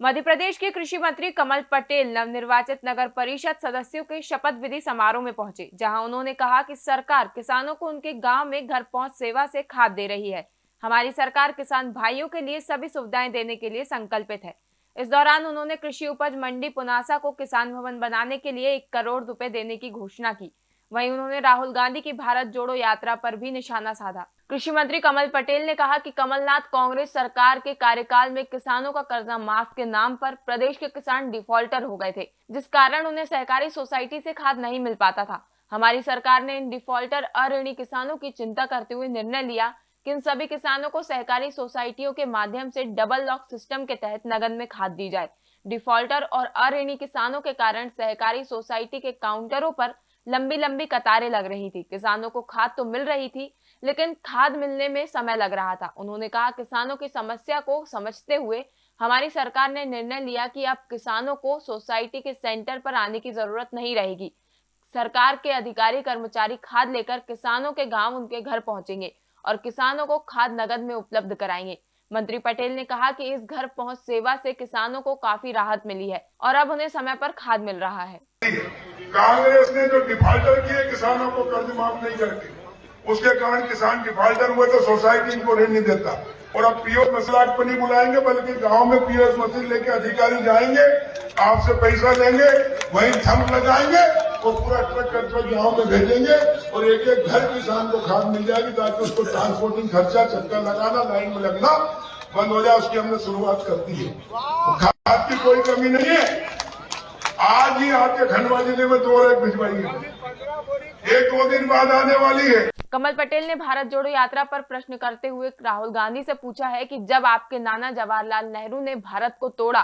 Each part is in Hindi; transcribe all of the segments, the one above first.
मध्य प्रदेश के कृषि मंत्री कमल पटेल नवनिर्वाचित नगर परिषद सदस्यों के शपथ विधि समारोह में पहुँचे, जहाँ उन्होंने कहा कि सरकार किसानों को उनके गाँव में घर पहुँच सेवा से खाद दे रही है। हमारी सरकार किसान भाइयों के लिए सभी सुविधाएँ देने के लिए संकल्पित है। इस दौरान उन्होंने कृषि उपज मंडी पुनासा को किसान भवन बनाने के लिए एक करोड़ रुपए देने की घोषणा की। वहीं उन्होंने राहुल गांधी की भारत जोड़ो यात्रा पर भी निशाना साधा। कृषि मंत्री कमल पटेल ने कहा कि कमलनाथ कांग्रेस सरकार के कार्यकाल में किसानों का कर्जा माफ़ के नाम पर प्रदेश के किसान डिफॉल्टर हो गए थे, जिस कारण उन्हें सहकारी सोसाइटी से खाद नहीं मिल पाता था। हमारी सरकार ने इन डिफॉल्टर अऋणी किसानों की चिंता करते हुए निर्णय लिया कि इन सभी किसानों को सहकारी सोसाइटियों के माध्यम से डबल लॉक सिस्टम के तहत नगद में खाद दी जाए। डिफॉल्टर और अऋणी किसानों के कारण सहकारी सोसाइटी के काउंटरों पर लंबी लंबी कतारें लग रही थी। किसानों को खाद तो मिल रही थी, लेकिन खाद मिलने में समय लग रहा था। उन्होंने कहा, किसानों की समस्या को समझते हुए हमारी सरकार ने निर्णय लिया कि अब किसानों को सोसाइटी के सेंटर पर आने की ज़रूरत नहीं रहेगी। सरकार के अधिकारी, कर्मचारी खाद लेकर किसानों के गाँव उनके घर पहुँचेंगे और किसानों को खाद नगद में उपलब्ध कराएँगे। मंत्री पटेल ने कहा कि इस घर पहुँच सेवा से किसानों को काफ़ी राहत मिली है और अब उन्हें समय पर खाद मिल रहा है। कांग्रेस ने जो डिफॉल्टर किए, किसानों को कर्ज माफ़ नहीं करके। उसके कारण किसान डिफॉल्टर हुए तो सोसाइटी इनको ऋण नहीं देता। और अब पीओ मसलाक पर नहीं बुलाएँगे, बल्कि गाँव में पीओएस मशीन लेके अधिकारी जाएँगे, आपसे पैसा लेंगे, वहीं थम लगाएँगे और पूरा ट्रक का ट्रक गाँव में भेजेंगे, और एक एक घर किसान को खाद मिल जाएगी ताकि उसको ट्रांसपोर्टिंग खर्चा, चक्कर लगाना लाइन में लगना, बंद हो जाए, उसकी हमने शुरुआत कर दी है। खाद की कोई कमी नहीं है। आज ही आपके खंडवा ज़िले में दो रैक भिजवाई है। एक दो दिन बाद आने वाली है। कमल पटेल ने भारत जोड़ो यात्रा पर प्रश्न करते हुए राहुल गांधी से पूछा है कि जब आपके नाना जवाहरलाल नेहरू ने भारत को तोड़ा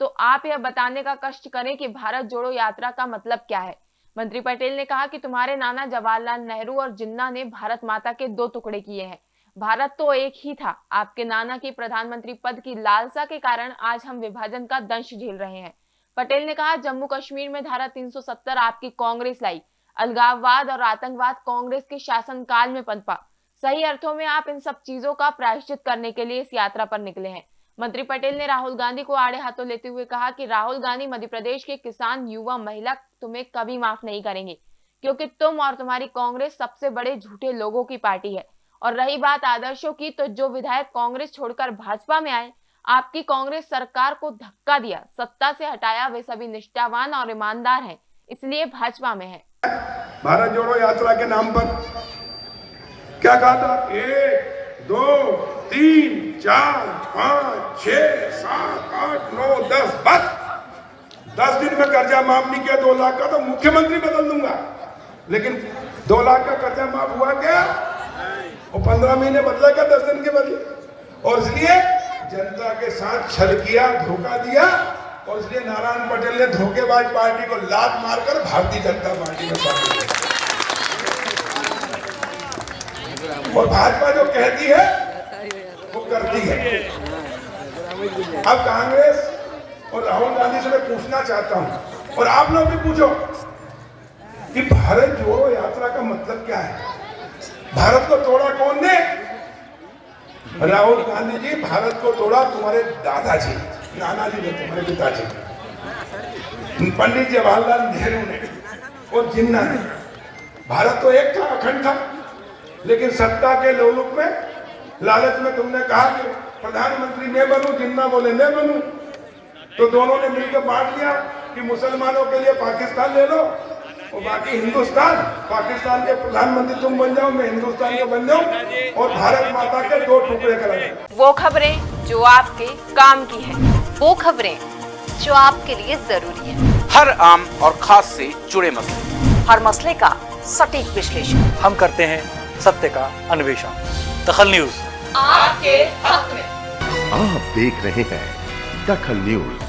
तो आप यह बताने का कष्ट करें कि भारत जोड़ो यात्रा का मतलब क्या है? मंत्री पटेल ने कहा कि तुम्हारे नाना जवाहरलाल नेहरू और जिन्ना ने भारत माता के दो टुकड़े किए हैं। भारत तो एक ही था। आपके नाना की प्रधानमंत्री पद की लालसा के कारण आज हम विभाजन का दंश झेल रहे हैं। पटेल ने कहा, जम्मू कश्मीर में धारा 370 आपकी कांग्रेस लाई। अलगाववाद और आतंकवाद कांग्रेस के शासनकाल में पनपा। सही अर्थों में आप इन सब चीज़ों का प्रायश्चित करने के लिए इस यात्रा पर निकले हैं। मंत्री पटेल ने राहुल गांधी को आड़े हाथों लेते हुए कहा कि राहुल गांधी मध्य प्रदेश के किसान, युवा, महिला तुम्हें कभी माफ़ नहीं करेंगे, क्योंकि तुम और तुम्हारी कांग्रेस सबसे बड़े झूठे लोगों की पार्टी है। और रही बात आदर्शों की तो जो विधायक कांग्रेस छोड़कर भाजपा में आए आपकी कांग्रेस सरकार को धक्का दिया, सत्ता से हटाया, वे सभी निष्ठावान और ईमानदार हैं, इसलिए भाजपा में है। भारत जोड़ो यात्रा के नाम पर। क्या कहा था? एक, दो, तीन, चार, पाँच छ सात, आठ, नौ, दस, बस। दस दिन में कर्जा माफ़ नहीं किया, दो लाख का तो मुख्यमंत्री बदल दूँगा। लेकिन दो लाख का कर्जा माफ़ हुआ क्या? और पंद्रह महीने बदला क्या, दस दिन के बदले? और इसलिए जनता के साथ छल किया, धोखा दिया और इसलिए नारायण पटेल ने धोखेबाज पार्टी को लात मारकर भारतीय जनता पार्टी में शामिल और भाजपा जो कहती है, वो करती है। अब कांग्रेस और राहुल गांधी से मैं पूछना चाहता हूँ, और आप लोग भी पूछो कि भारत जोड़ो यात्रा का मतलब क्या है? भारत को तोड़ा कौन ने? राहुल गांधी जी भारत को तोड़ा तुम्हारे दादाजी नाना जी ने तुम्हारे पिताजी। पंडित जवाहरलाल नेहरू ने और जिन्ना ने। भारत तो एक था अखंड था, लेकिन सत्ता के लोलुप में, लालच में तुमने कहा कि प्रधानमंत्री मैं बनू, जिन्ना बोले मैं बनू। तो दोनों ने मिलकर बांट लिया कि मुसलमानों के लिए पाकिस्तान ले लो और बाकी हिंदुस्तान पाकिस्तान के प्रधानमंत्री तुम बन जाओ मैं हिंदुस्तान का बन जाऊँ और भारत माता के दो टुकड़े कर वो खबरें जो आपके काम की है वो खबरें जो आपके लिए ज़रूरी है। हर आम और खास से जुड़े मसले। हर मसले का सटीक विश्लेषण। हम करते हैं सत्य का अन्वेषण। दखल न्यूज़। आपके हक में। आप देख रहे हैं दखल न्यूज़।